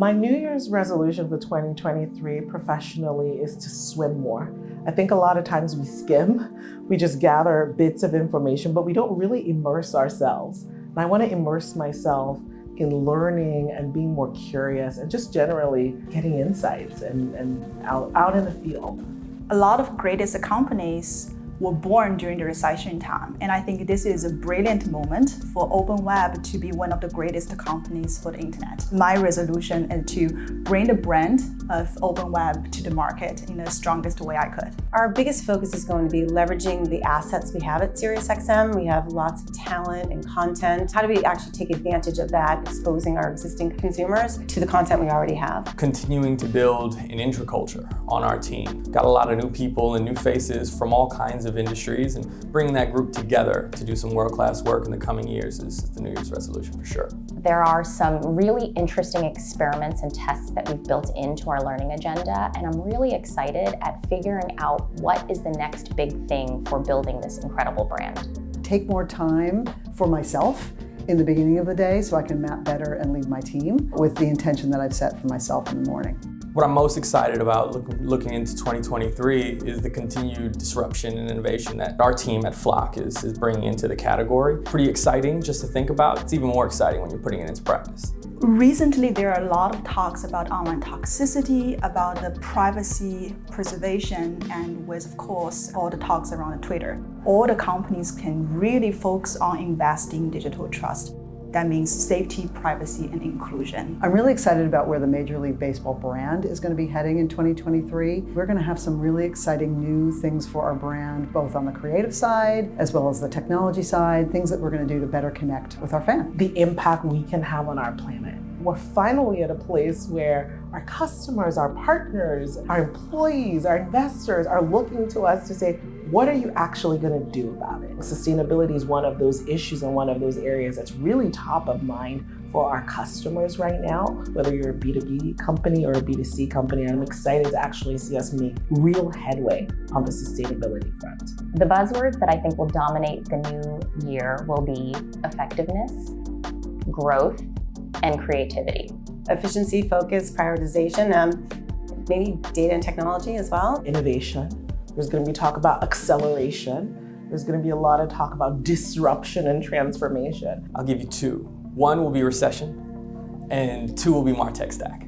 My New Year's resolution for 2023 professionally is to swim more. I think a lot of times we skim, we just gather bits of information, but we don't really immerse ourselves. And I want to immerse myself in learning and being more curious and just generally getting insights and, and out, out in the field. A lot of greatest companies were born during the recession time. And I think this is a brilliant moment for Open Web to be one of the greatest companies for the internet. My resolution is to bring the brand of Open Web to the market in the strongest way I could. Our biggest focus is going to be leveraging the assets we have at SiriusXM. We have lots of talent and content. How do we actually take advantage of that, exposing our existing consumers to the content we already have? Continuing to build an intraculture on our team. Got a lot of new people and new faces from all kinds of of industries and bringing that group together to do some world-class work in the coming years is the New Year's resolution for sure. There are some really interesting experiments and tests that we've built into our learning agenda and I'm really excited at figuring out what is the next big thing for building this incredible brand. Take more time for myself in the beginning of the day so I can map better and lead my team with the intention that I've set for myself in the morning. What I'm most excited about look, looking into 2023 is the continued disruption and innovation that our team at Flock is, is bringing into the category. Pretty exciting just to think about. It's even more exciting when you're putting it into practice. Recently, there are a lot of talks about online toxicity, about the privacy preservation, and with, of course, all the talks around Twitter. All the companies can really focus on investing digital trust. That means safety, privacy, and inclusion. I'm really excited about where the Major League Baseball brand is going to be heading in 2023. We're going to have some really exciting new things for our brand, both on the creative side as well as the technology side, things that we're going to do to better connect with our fans. The impact we can have on our planet. We're finally at a place where our customers, our partners, our employees, our investors are looking to us to say, what are you actually going to do about it? Sustainability is one of those issues and one of those areas that's really top of mind for our customers right now, whether you're a B2B company or a B2C company. I'm excited to actually see us make real headway on the sustainability front. The buzzwords that I think will dominate the new year will be effectiveness, growth, and creativity. Efficiency, focus, prioritization, um, maybe data and technology as well. Innovation there's going to be talk about acceleration. There's going to be a lot of talk about disruption and transformation. I'll give you two. One will be recession, and two will be MarTech stack.